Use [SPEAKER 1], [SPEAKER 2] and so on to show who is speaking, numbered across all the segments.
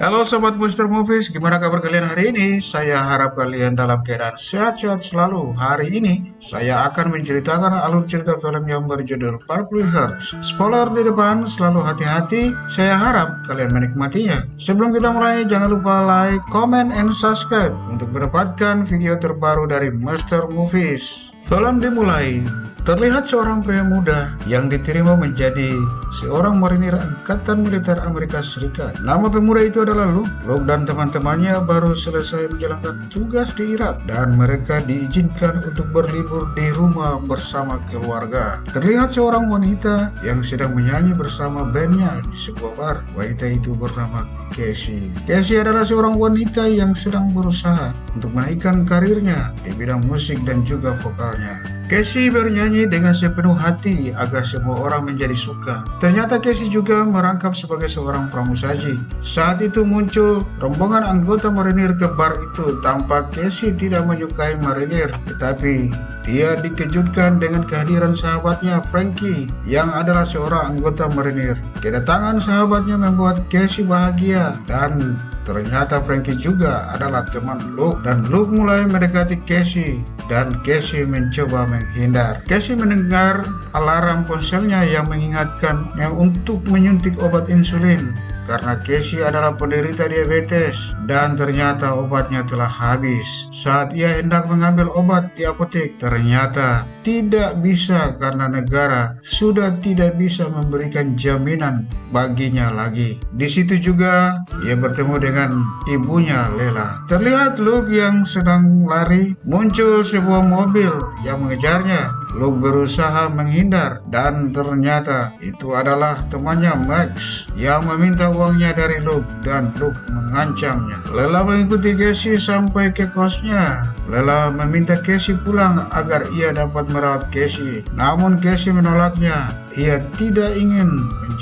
[SPEAKER 1] Halo Sobat Booster Movies, gimana kabar kalian hari ini? Saya harap kalian dalam keadaan sehat-sehat selalu. Hari ini, saya akan menceritakan alur cerita film yang berjudul 40 Hertz. Spoiler di depan, selalu hati-hati. Saya harap kalian menikmatinya. Sebelum kita mulai, jangan lupa like, comment, and subscribe untuk mendapatkan video terbaru dari Master Movies. Film dimulai Terlihat seorang pria muda yang diterima menjadi seorang marinir Angkatan Militer Amerika Serikat. Nama pemuda itu adalah Luke. Luke dan teman-temannya baru selesai menjalankan tugas di Irak dan mereka diizinkan untuk berlibur di rumah bersama keluarga. Terlihat seorang wanita yang sedang menyanyi bersama bandnya di sebuah bar. Wanita itu bernama Casey. Casey adalah seorang wanita yang sedang berusaha untuk menaikkan karirnya di bidang musik dan juga vokalnya. Casey bernyanyi dengan sepenuh hati agar semua orang menjadi suka. Ternyata Casey juga merangkap sebagai seorang pramusaji. Saat itu muncul rombongan anggota marinir ke bar itu tanpa Casey tidak menyukai marinir. Tetapi dia dikejutkan dengan kehadiran sahabatnya Frankie yang adalah seorang anggota marinir. Kedatangan sahabatnya membuat Casey bahagia dan Ternyata Frankie juga adalah teman Luke dan Luke mulai mendekati Casey dan Casey mencoba menghindar. Casey mendengar alarm ponselnya yang mengingatkannya untuk menyuntik obat insulin karena Casey adalah penderita diabetes dan ternyata obatnya telah habis. Saat ia hendak mengambil obat di apotek, ternyata tidak bisa karena negara sudah tidak bisa memberikan jaminan baginya lagi. Di situ juga ia bertemu dengan ibunya Lela. Terlihat Luke yang sedang lari, muncul sebuah mobil yang mengejarnya. Luke berusaha menghindar dan ternyata itu adalah temannya Max yang meminta uangnya dari Luke dan Luke mengancamnya. Lela mengikuti Casey sampai ke kosnya. Lela meminta Casey pulang agar ia dapat merawat Casey. Namun Casey menolaknya. Ia tidak ingin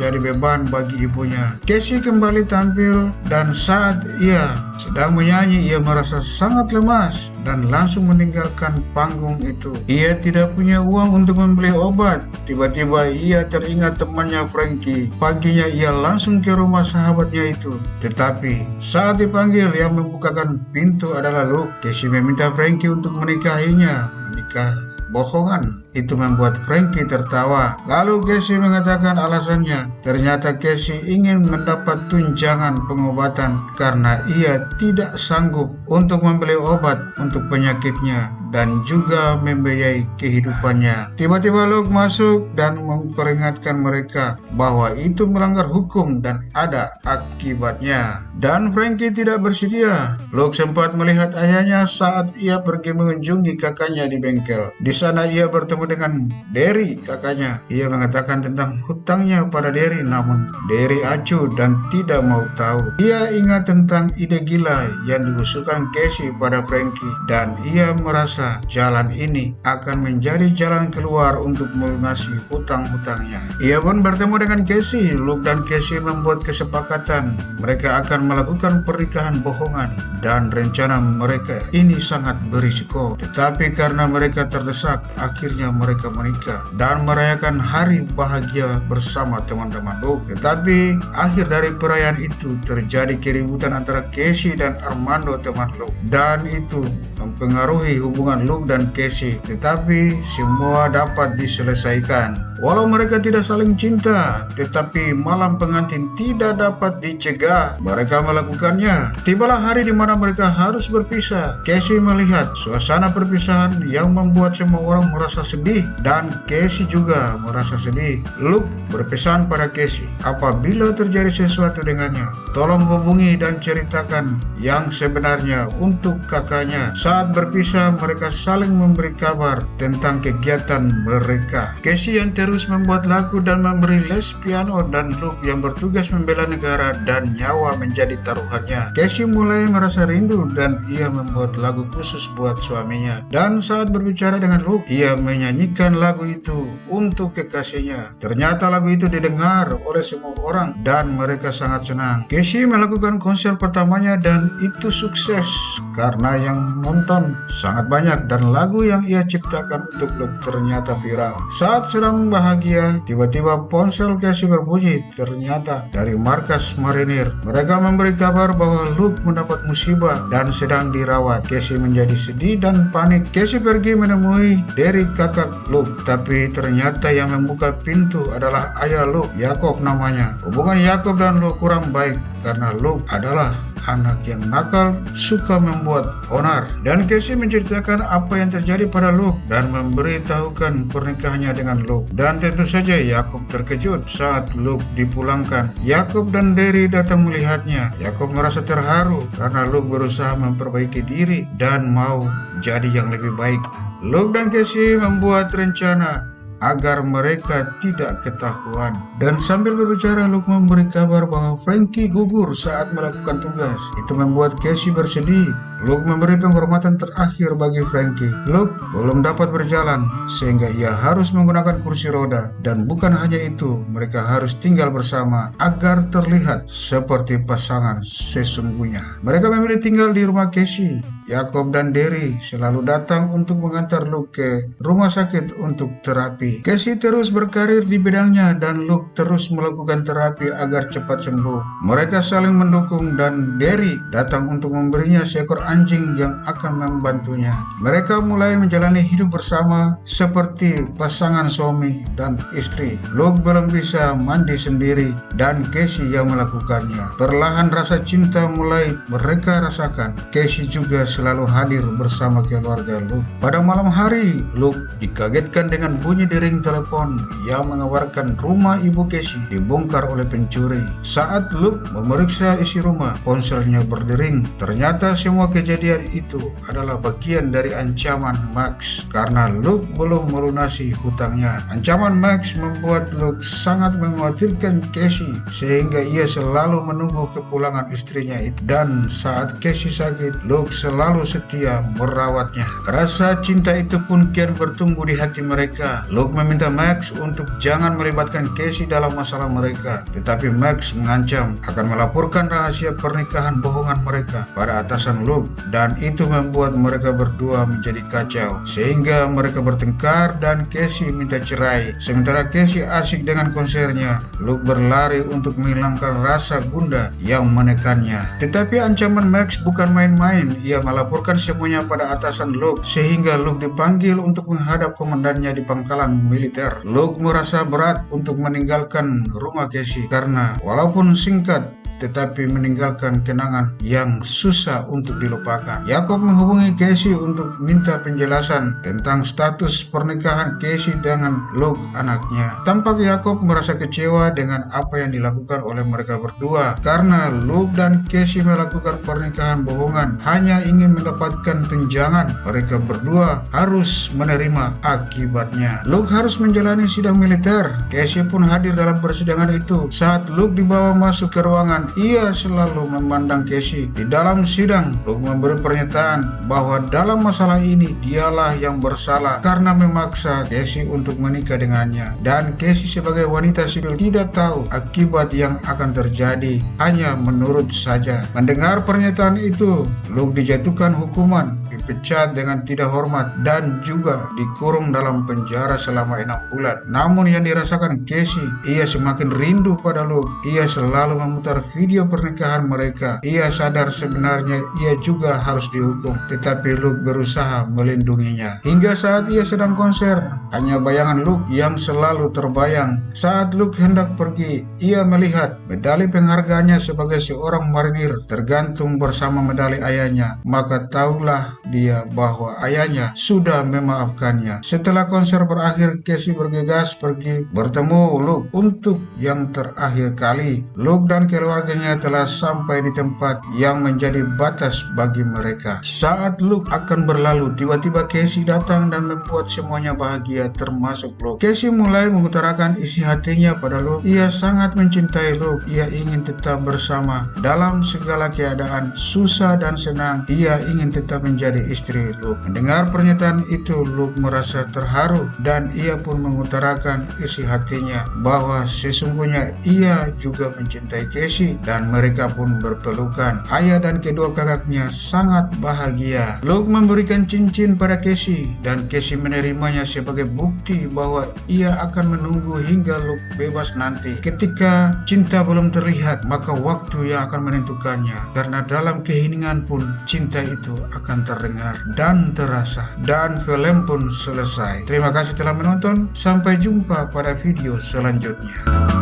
[SPEAKER 1] menjadi beban bagi ibunya. Casey kembali tampil dan saat ia sedang menyanyi ia merasa sangat lemas dan langsung meninggalkan panggung itu. Ia tidak punya uang untuk membeli obat. Tiba-tiba ia teringat temannya Frankie. Paginya ia langsung ke rumah sahabatnya itu. Tetapi saat dipanggil yang membukakan pintu adalah Luke. Casey meminta Frankie untuk menikahinya. Menikah bohongan. Itu membuat Frankie tertawa. Lalu Casey mengatakan alasannya. Ternyata Casey ingin mendapat tunjangan pengobatan karena ia tidak sanggup untuk membeli obat untuk penyakitnya dan juga membiayai kehidupannya. Tiba-tiba Luke masuk dan memperingatkan mereka bahwa itu melanggar hukum dan ada akibatnya. Dan Frankie tidak bersedia. Luke sempat melihat ayahnya saat ia pergi mengunjungi kakaknya di bengkel. Di sana ia bertemu dengan Derry, kakaknya. Ia mengatakan tentang hutangnya pada Derry, namun Derry acuh dan tidak mau tahu. Ia ingat tentang ide gila yang diusulkan Casey pada Frankie dan ia merasa merasa jalan ini akan menjadi jalan keluar untuk melunasi hutang-hutangnya. Ia pun bertemu dengan Casey. Luke dan Casey membuat kesepakatan mereka akan melakukan pernikahan bohongan dan rencana mereka ini sangat berisiko. Tetapi karena mereka terdesak, akhirnya mereka menikah dan merayakan hari bahagia bersama teman-teman Luke. Tetapi akhir dari perayaan itu terjadi keributan antara Casey dan Armando teman Luke dan itu mempengaruhi hubungan hubungan Luke dan Casey, tetapi semua dapat diselesaikan. Walau mereka tidak saling cinta, tetapi malam pengantin tidak dapat dicegah. Mereka melakukannya. Tibalah hari di mana mereka harus berpisah. Casey melihat suasana perpisahan yang membuat semua orang merasa sedih dan Casey juga merasa sedih. Luke berpesan pada Casey, apabila terjadi sesuatu dengannya, tolong hubungi dan ceritakan yang sebenarnya untuk kakaknya. Saat berpisah mereka saling memberi kabar tentang kegiatan mereka. Casey yang terus membuat lagu dan memberi les piano dan Luke yang bertugas membela negara dan nyawa menjadi taruhannya. Casey mulai merasa rindu dan ia membuat lagu khusus buat suaminya. Dan saat berbicara dengan Luke, ia menyanyikan lagu itu untuk kekasihnya. Ternyata lagu itu didengar oleh semua orang dan mereka sangat senang. Casey melakukan konser pertamanya dan itu sukses karena yang nonton sangat banyak dan lagu yang ia ciptakan untuk Luke ternyata viral. Saat sedang bahagia, tiba-tiba ponsel Casey berbunyi ternyata dari markas marinir. Mereka memberi kabar bahwa Luke mendapat musibah dan sedang dirawat. Casey menjadi sedih dan panik. Casey pergi menemui dari kakak Luke, tapi ternyata yang membuka pintu adalah ayah Luke, Yakob namanya. Hubungan Yakob dan Luke kurang baik karena Luke adalah anak yang nakal, suka membuat onar. Dan Casey menceritakan apa yang terjadi pada Luke dan memberitahukan pernikahannya dengan Luke. Dan tentu saja Yakub terkejut saat Luke dipulangkan. Yakub dan Derry datang melihatnya. Yakub merasa terharu karena Luke berusaha memperbaiki diri dan mau jadi yang lebih baik. Luke dan Casey membuat rencana agar mereka tidak ketahuan. Dan sambil berbicara, Luke memberi kabar bahwa Frankie gugur saat melakukan tugas. Itu membuat Casey bersedih. Luke memberi penghormatan terakhir bagi Frankie. Luke belum dapat berjalan, sehingga ia harus menggunakan kursi roda. Dan bukan hanya itu, mereka harus tinggal bersama agar terlihat seperti pasangan sesungguhnya. Mereka memilih tinggal di rumah Casey Yakob dan Derry selalu datang untuk mengantar Luke ke rumah sakit untuk terapi. Casey terus berkarir di bidangnya dan Luke terus melakukan terapi agar cepat sembuh. Mereka saling mendukung dan Derry datang untuk memberinya seekor anjing yang akan membantunya. Mereka mulai menjalani hidup bersama seperti pasangan suami dan istri. Luke belum bisa mandi sendiri dan Casey yang melakukannya. Perlahan rasa cinta mulai mereka rasakan. Casey juga selalu hadir bersama keluarga Luke. Pada malam hari, Luke dikagetkan dengan bunyi dering telepon yang mengabarkan rumah ibu Casey dibongkar oleh pencuri. Saat Luke memeriksa isi rumah, ponselnya berdering. Ternyata semua kejadian itu adalah bagian dari ancaman Max karena Luke belum melunasi hutangnya. Ancaman Max membuat Luke sangat mengkhawatirkan Casey sehingga ia selalu menunggu kepulangan istrinya itu. Dan saat Casey sakit, Luke selalu setia merawatnya. Rasa cinta itu pun kian bertumbuh di hati mereka. Luke meminta Max untuk jangan melibatkan Casey dalam masalah mereka. Tetapi Max mengancam akan melaporkan rahasia pernikahan bohongan mereka pada atasan Luke. Dan itu membuat mereka berdua menjadi kacau. Sehingga mereka bertengkar dan Casey minta cerai. Sementara Casey asik dengan konsernya, Luke berlari untuk menghilangkan rasa bunda yang menekannya. Tetapi ancaman Max bukan main-main. Ia melaporkan semuanya pada atasan Luke sehingga Luke dipanggil untuk menghadap komandannya di pangkalan militer. Luke merasa berat untuk meninggalkan rumah Casey karena walaupun singkat tetapi meninggalkan kenangan yang susah untuk dilupakan. Yakob menghubungi Casey untuk minta penjelasan tentang status pernikahan Casey dengan Luke anaknya. Tampak Yakob merasa kecewa dengan apa yang dilakukan oleh mereka berdua karena Luke dan Casey melakukan pernikahan bohongan hanya ingin mendapatkan tunjangan. Mereka berdua harus menerima akibatnya. Luke harus menjalani sidang militer. Casey pun hadir dalam persidangan itu. Saat Luke dibawa masuk ke ruangan, ia selalu memandang Casey. Di dalam sidang, Luke memberi pernyataan bahwa dalam masalah ini dialah yang bersalah karena memaksa Casey untuk menikah dengannya. Dan Casey sebagai wanita sipil tidak tahu akibat yang akan terjadi, hanya menurut saja. Mendengar pernyataan itu, Luke dijatuhkan hukuman dipecat dengan tidak hormat dan juga dikurung dalam penjara selama enam bulan. Namun yang dirasakan Casey, ia semakin rindu pada Luke. Ia selalu memutar video pernikahan mereka. Ia sadar sebenarnya ia juga harus dihukum, tetapi Luke berusaha melindunginya. Hingga saat ia sedang konser, hanya bayangan Luke yang selalu terbayang. Saat Luke hendak pergi, ia melihat medali penghargaannya sebagai seorang marinir tergantung bersama medali ayahnya. Maka tahulah dia bahwa ayahnya sudah memaafkannya. Setelah konser berakhir, Casey bergegas pergi bertemu Luke untuk yang terakhir kali. Luke dan keluarganya telah sampai di tempat yang menjadi batas bagi mereka. Saat Luke akan berlalu, tiba-tiba Casey datang dan membuat semuanya bahagia termasuk Luke. Casey mulai mengutarakan isi hatinya pada Luke. Ia sangat mencintai Luke. Ia ingin tetap bersama dalam segala keadaan, susah dan senang. Ia ingin tetap menjadi istri Luke. Mendengar pernyataan itu, Luke merasa terharu dan ia pun mengutarakan isi hatinya bahwa sesungguhnya ia juga mencintai Casey dan mereka pun berpelukan. Ayah dan kedua kakaknya sangat bahagia. Luke memberikan cincin pada Casey dan Casey menerimanya sebagai bukti bahwa ia akan menunggu hingga Luke bebas nanti. Ketika cinta belum terlihat, maka waktu yang akan menentukannya. Karena dalam keheningan pun cinta itu akan terdengar dan terasa. Dan film pun selesai. Terima kasih telah menonton. Sampai jumpa pada video selanjutnya.